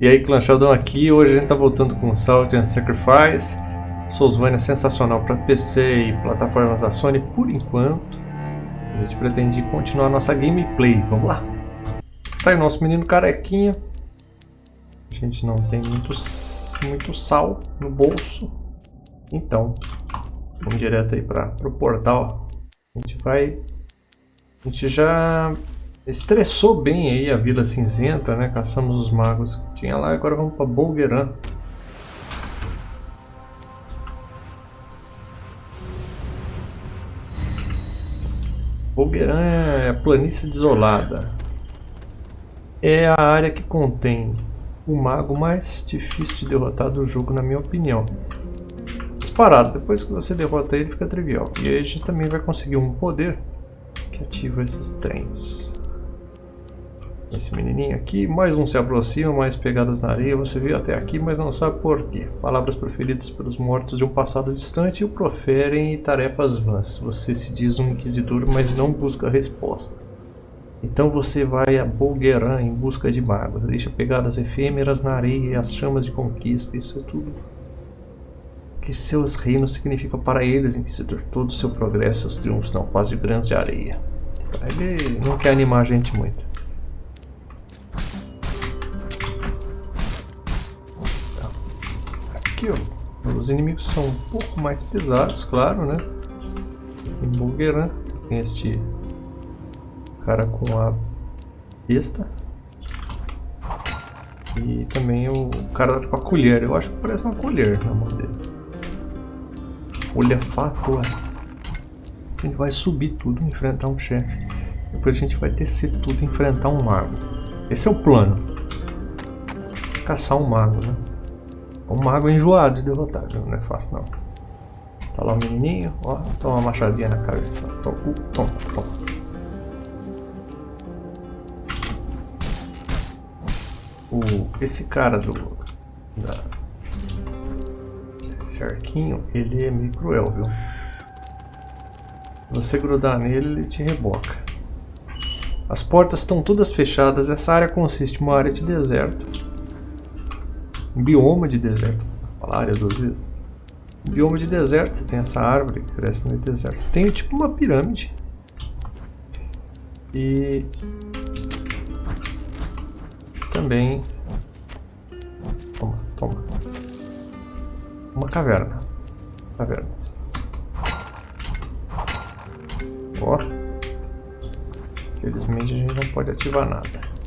E aí, Sheldon aqui. Hoje a gente tá voltando com Salt and Sacrifice. Soulsvania sensacional para PC e plataformas da Sony por enquanto. A gente pretende continuar nossa gameplay. Vamos lá. Tá aí o nosso menino carequinha. A gente não tem muito, muito sal no bolso. Então, vamos direto aí para o portal. A gente vai... A gente já estressou bem aí a Vila Cinzenta, né? Caçamos os magos que tinha lá, agora vamos para Bolgueran. Bolgueran é a planície desolada. É a área que contém o mago mais difícil de derrotar do jogo, na minha opinião. Disparado, depois que você derrota ele fica trivial. E aí a gente também vai conseguir um poder que ativa esses trens. Esse menininho aqui, mais um se aproxima, mais pegadas na areia, você viu até aqui, mas não sabe por quê. Palavras proferidas pelos mortos de um passado distante o proferem e tarefas vãs. Você se diz um inquisidor, mas não busca respostas. Então você vai a Bolgueran em busca de magos, deixa pegadas efêmeras na areia e as chamas de conquista, isso é tudo que seus reinos significam para eles, Inquisidor. Todo o seu progresso, seus triunfos são quase grãos de areia. Ele não quer animar a gente muito. Aqui, ó. Os inimigos são um pouco mais pesados, claro, né? Em Bulgueran, você tem este cara com a besta. E também o cara com a colher. Eu acho que parece uma colher na mão dele. Folha fatua. A gente vai subir tudo, enfrentar um chefe. Depois a gente vai descer tudo enfrentar um mago. Esse é o plano. Caçar um mago, né? Um mago enjoado de derrotar, não é fácil não. Tá lá o menininho, ó, toma uma machadinha na cabeça. Toma, toma, toma. O, esse cara do... Da, esse arquinho, ele é meio cruel, viu? Você grudar nele, ele te reboca. As portas estão todas fechadas, essa área consiste em uma área de deserto um bioma de deserto. Falar área duas vezes. Um bioma de deserto, você tem essa árvore que cresce no deserto. Tem tipo uma pirâmide. E também toma, toma. Uma caverna. Cavernas. Ó. Infelizmente a gente não pode ativar nada.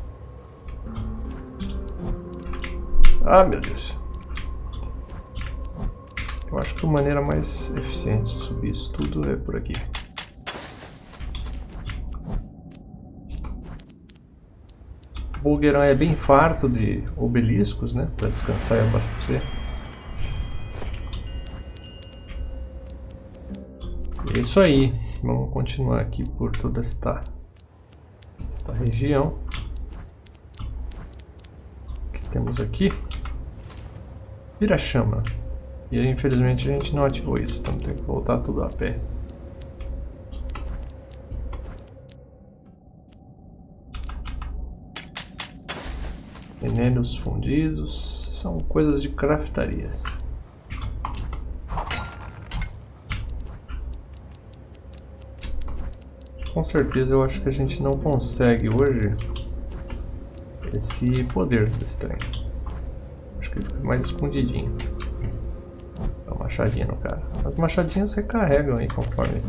Ah, meu Deus. Eu acho que a maneira mais eficiente de subir isso tudo é por aqui. O Bulgueirão é bem farto de obeliscos, né? Para descansar e abastecer. É isso aí. Vamos continuar aqui por toda esta, esta região. O que temos aqui? Vira-chama. E aí, infelizmente a gente não ativou isso, então tem que voltar tudo a pé. Venenos fundidos são coisas de craftarias. Com certeza eu acho que a gente não consegue hoje esse poder desse trem acho que ele fica mais escondidinho. Dá uma machadinha no cara. As machadinhas recarregam aí conforme.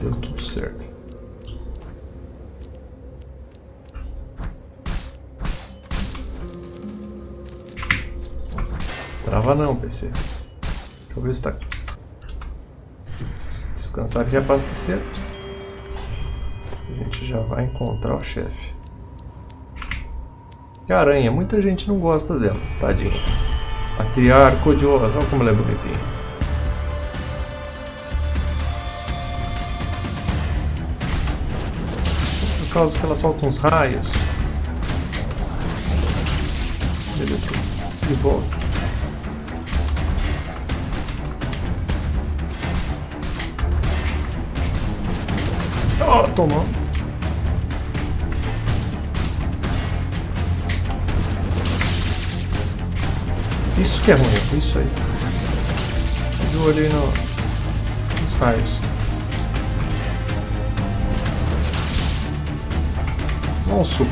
Deu tudo certo. Trava não, PC. Deixa eu ver se tá. Descansar e reabastecer já vai encontrar o chefe. E a aranha, muita gente não gosta dela, tadinha. A criar codiosa, olha como ela é bonitinha. Por causa que ela solta uns raios. Beleza, de volta. Oh, tomou. Isso que é ruim, isso aí. Eu olhei no, nos raios. Vamos suco.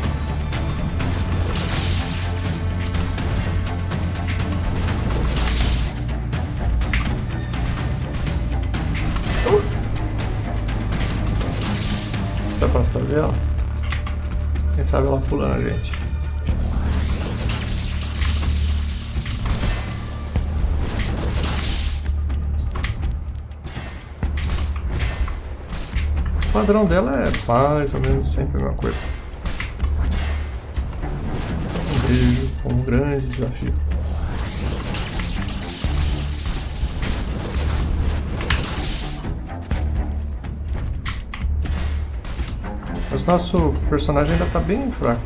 Se afastar dela. Quem sabe ela pulando a gente. Padrão dela é mais ou menos sempre a mesma coisa. vejo como um grande desafio. Mas nosso personagem ainda está bem fraco.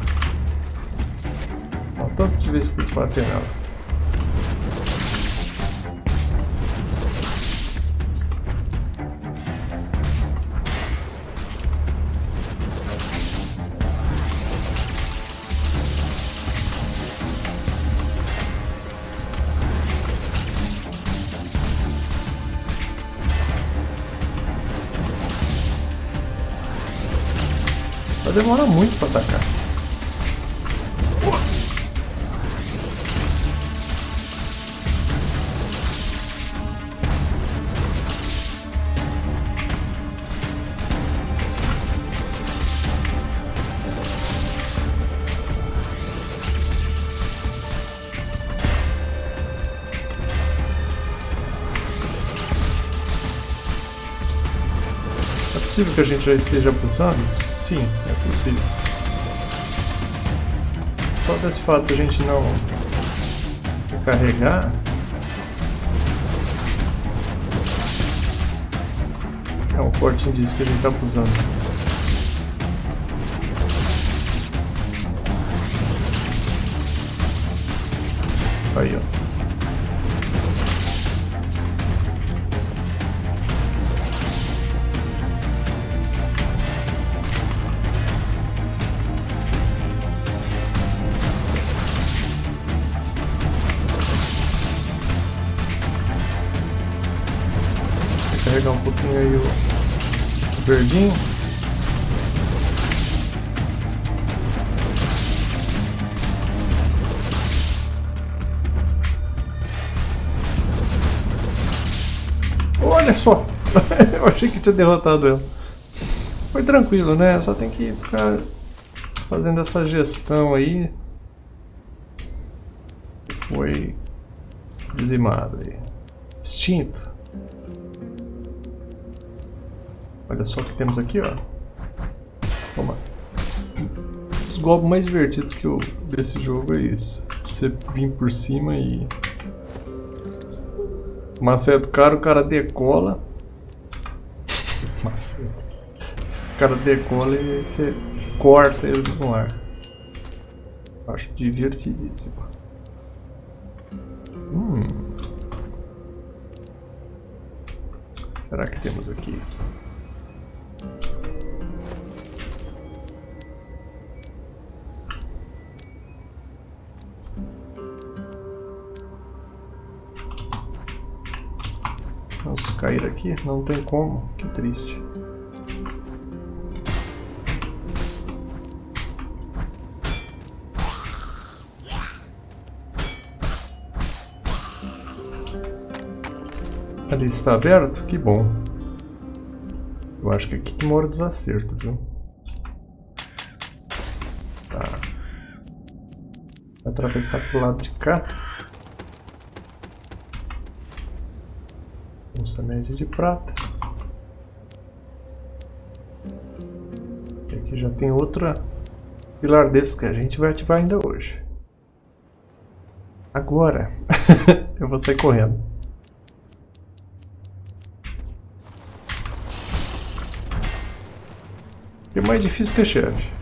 Olha o tanto de tem que bater nela. Vai demorar muito para atacar. Possível que a gente já esteja abusando? Sim, é possível. Só desse fato a gente não carregar é um forte indício que a gente está abusando. Aí, ó. Olha só! Eu achei que tinha derrotado ela. Foi tranquilo, né? Só tem que ficar fazendo essa gestão aí. Foi dizimado aí. Extinto. Olha só o que temos aqui, ó. Toma. Os golpes mais divertidos que eu, desse jogo é isso. Você vir por cima e... Maceta o cara, o cara decola. Maceta. O cara decola e você corta ele no ar. Acho divertidíssimo. Hum. Será que temos aqui? Aqui? Não tem como, que triste. Ali está aberto? Que bom. Eu acho que aqui que mora o desacerto, viu? Tá. Vai atravessar pro lado de cá. Média de prata. E aqui já tem outra pilar desse que a gente vai ativar ainda hoje. Agora eu vou sair correndo. É mais difícil que a chefe.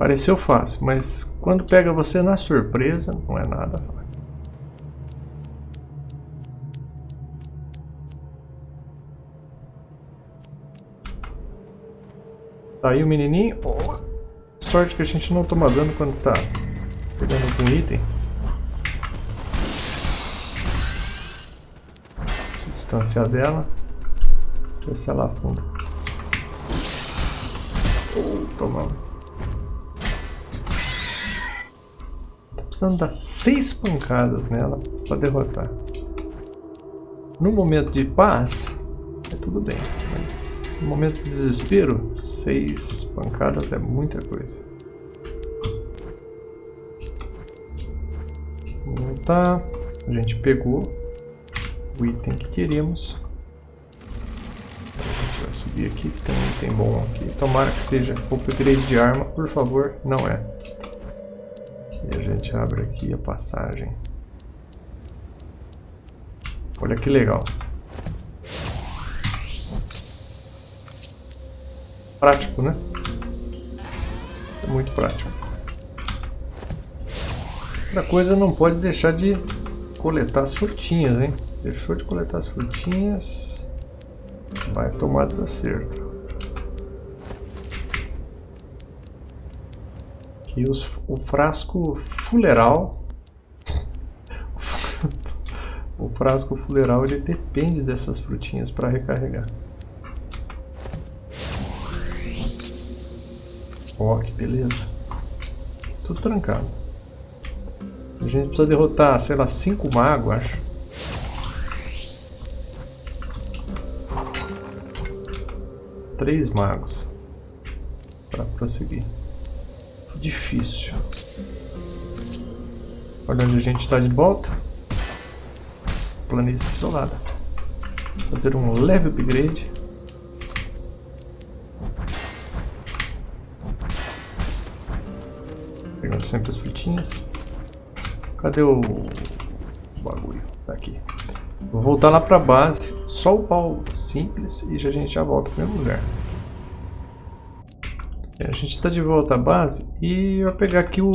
Pareceu fácil, mas quando pega você na surpresa, não é nada fácil. Tá aí o menininho. Oh, sorte que a gente não toma dano quando tá pegando algum item. Se distanciar dela. Ver se ela afunda. Oh, tomamos. Precisando dar seis pancadas nela para derrotar. No momento de paz, é tudo bem, mas no momento de desespero, seis pancadas é muita coisa. Tá, a gente pegou o item que queríamos subir aqui, que tem um item bom aqui. Tomara que seja upgrade de arma, por favor, não é. E a gente abre aqui a passagem. Olha que legal. Prático, né? É muito prático. Outra coisa, não pode deixar de coletar as frutinhas, hein? Deixou de coletar as frutinhas vai tomar desacerto. Aqui os, o frasco fuleral. o frasco fuleral ele depende dessas frutinhas para recarregar. Ó, oh, que beleza. Tudo trancado. A gente precisa derrotar, sei lá, cinco magos, acho. três magos para prosseguir. Difícil. Olha onde a gente está de volta. Planície isolada. Fazer um leve upgrade. Pegando sempre as frutinhas. Cadê o, o bagulho? Tá aqui. Vou voltar lá para base, só o pau simples e a gente já volta para o mesmo lugar. A gente está de volta à base e eu vou pegar aqui o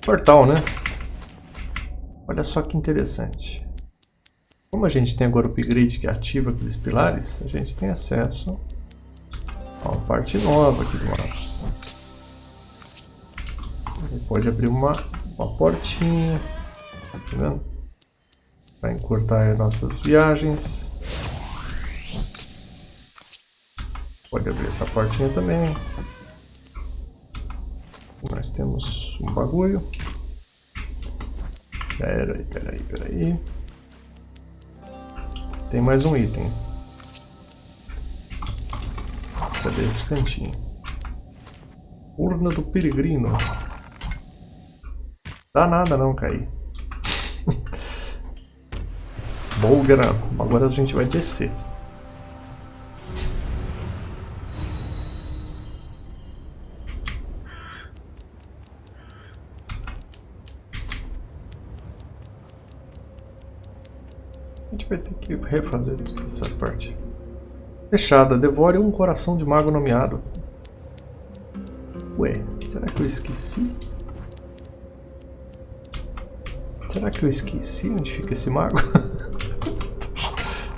portal, né? Olha só que interessante. Como a gente tem agora o upgrade que ativa aqueles pilares, a gente tem acesso a uma parte nova aqui do mapa. Ele pode abrir uma, uma portinha, tá vendo? para encurtar nossas viagens. Pode abrir essa portinha também. Temos um bagulho. Pera aí, pera aí, pera aí. Tem mais um item. Cadê esse cantinho? Urna do Peregrino. Dá nada não cair. Bolgram. Agora a gente vai descer. A gente vai ter que refazer toda essa parte. Fechada. Devore um coração de mago nomeado. Ué, será que eu esqueci? Será que eu esqueci onde fica esse mago?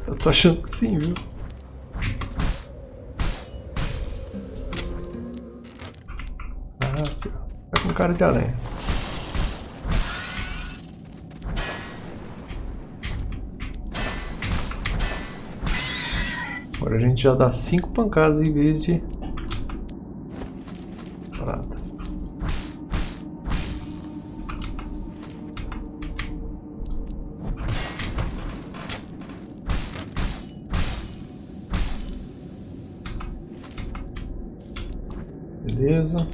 Eu tô achando que sim, viu? Ah. Tá com cara de aranha. Agora a gente já dá cinco pancadas em vez de Beleza.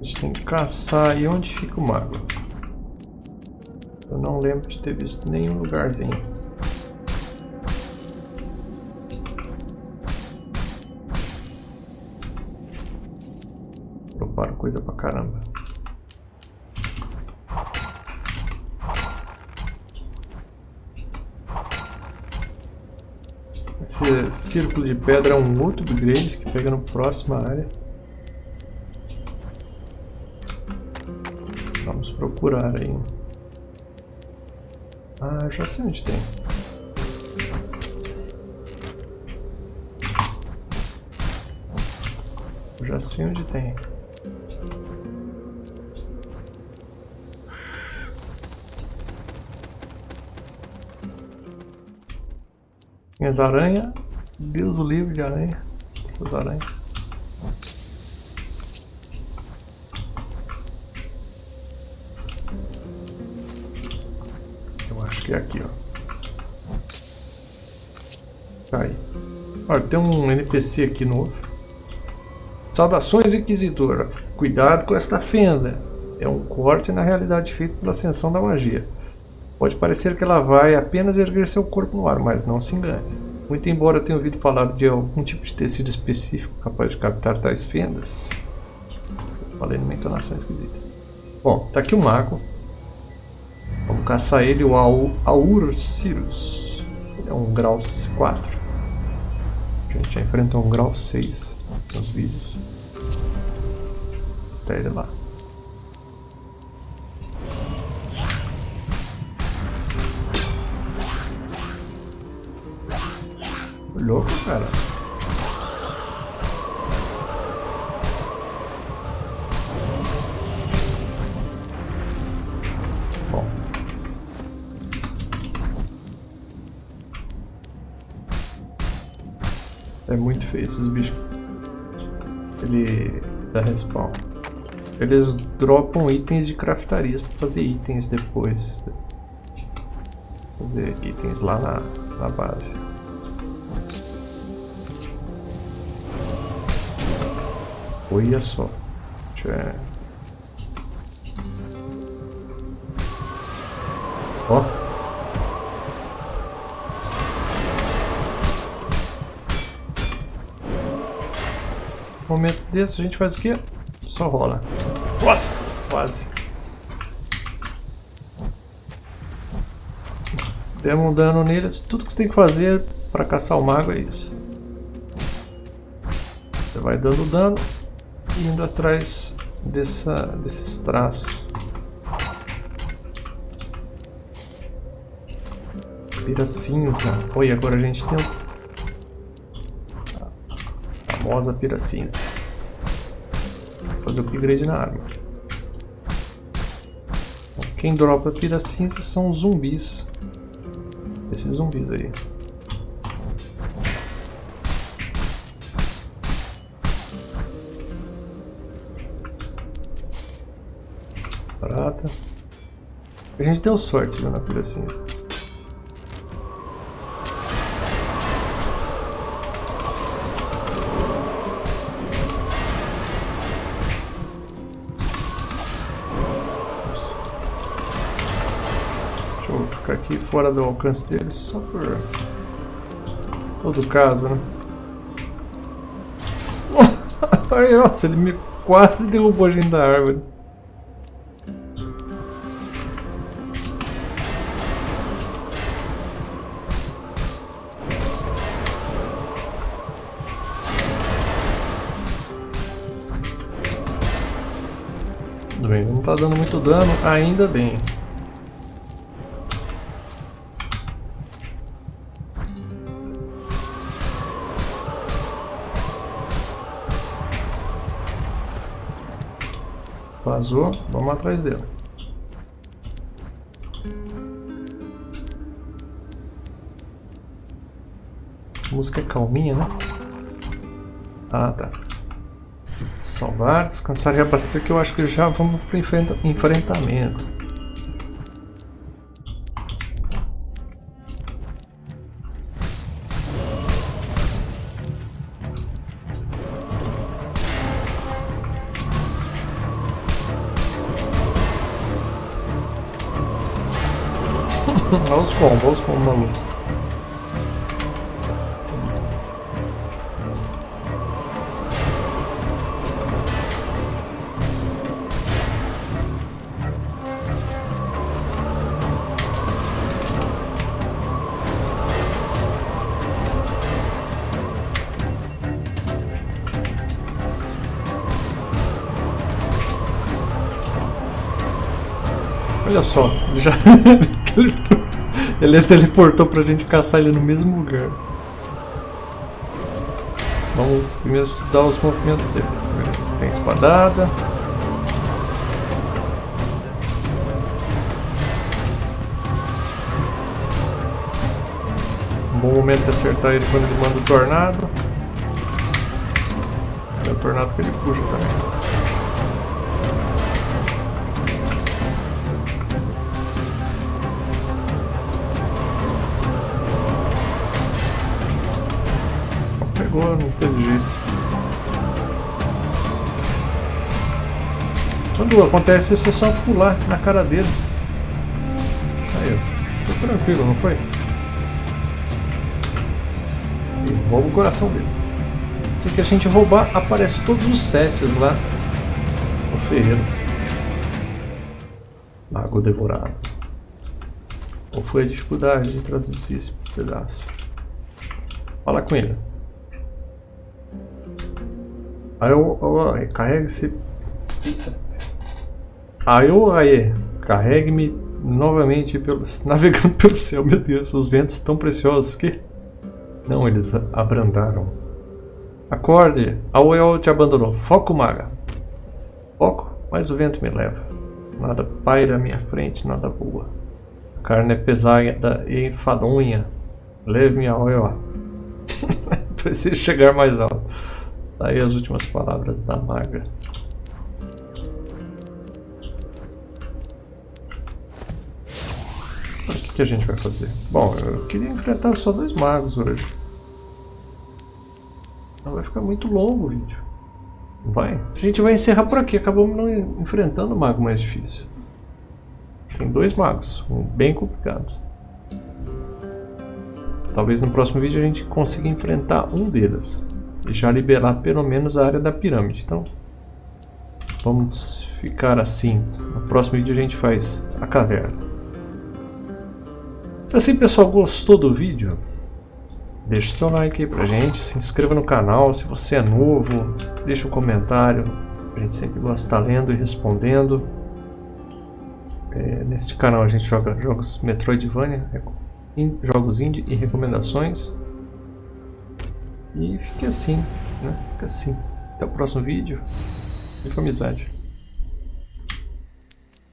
A gente tem que caçar aí onde fica o mago. Eu não lembro de ter visto nenhum lugarzinho. Coisa pra caramba. Esse círculo de pedra é um outro upgrade que pega na próxima área. Vamos procurar aí. Ah, já sei onde tem. Já sei onde tem. Minhas aranhas. Deus do livro de aranha. Essas aranhas. Eu acho que é aqui, ó. Tá aí. Olha, tem um NPC aqui novo. Saudações, Inquisitor. Cuidado com esta fenda. É um corte na realidade feito pela ascensão da magia. Pode parecer que ela vai apenas erguer seu corpo no ar, mas não se engane. Muito embora tenha ouvido falar de algum tipo de tecido específico capaz de captar tais fendas. Falei numa entonação esquisita. Bom, tá aqui o mago. Vamos caçar ele, o Aur Cirrus. Ele é um grau 4. A gente já enfrentou um grau 6 nos vídeos. Até ele lá. Louco, cara. É muito feio esses bichos. Ele dá respawn. Eles dropam itens de craftarias para fazer itens depois. Fazer itens lá na, na base. Olha só. Deixa Ó. Momento desse a gente faz o quê? Só rola. Nossa! Quase. Demos um dano neles. Tudo que você tem que fazer para caçar o mago é isso. Você vai dando dano indo atrás dessa, desses traços. Pira cinza. Oi, agora a gente tem a famosa pira cinza. Vou fazer o upgrade na arma. Quem dropa pira cinza são zumbis. Esses zumbis aí. A gente deu sorte né, na ficar aqui fora do alcance deles só por todo caso, né? Nossa, ele me quase derrubou a gente da árvore. Tá dando muito dano, ainda bem. Vazou, vamos atrás dele. A música é calminha, né? Ah, tá salvar, descansar e abastecer que eu acho que já vamos para o enfrentamento. olha os combos, olha os combos. Olha só, ele já. ele teleportou pra gente caçar ele no mesmo lugar. Vamos primeiro estudar os movimentos dele. Tem espadada. Um bom momento de acertar ele quando ele manda o tornado. É o tornado que ele puxa também. Não teve jeito. Quando acontece isso é só pular na cara dele. Aí, foi tranquilo, não foi? E rouba o coração dele. Se que a gente roubar, aparece todos os sets lá no ferreiro. Lago devorado. Qual foi a dificuldade de traduzir esse pedaço? Fala com ele. Aí eu, eu carrega esse. Aí eu aí, carregue-me novamente pelos, navegando pelo céu. Meu Deus, os ventos tão preciosos que. Não, eles abrandaram. Acorde, a Oel te abandonou. Foco, maga. Foco, mas o vento me leva. Nada paira à minha frente, nada voa. A carne é pesada e enfadonha. Leve-me a Oel. Preciso chegar mais alto. Daí as últimas palavras da maga. O que, que a gente vai fazer? Bom, eu queria enfrentar só dois magos hoje. Não vai ficar muito longo o vídeo. Vai. A gente vai encerrar por aqui. Acabamos não enfrentando o mago mais difícil. Tem dois magos, bem complicados. Talvez no próximo vídeo a gente consiga enfrentar um deles já liberar pelo menos a área da pirâmide. Então, vamos ficar assim. No próximo vídeo a gente faz a caverna. Assim, pessoal, gostou do vídeo? Deixe seu like aí pra gente, se inscreva no canal, se você é novo, deixa um comentário, a gente sempre gosta de estar lendo e respondendo. É, neste canal a gente joga jogos Metroidvania, jogos indie e recomendações. E fique assim, né? Fica assim. Até o próximo vídeo. E com amizade.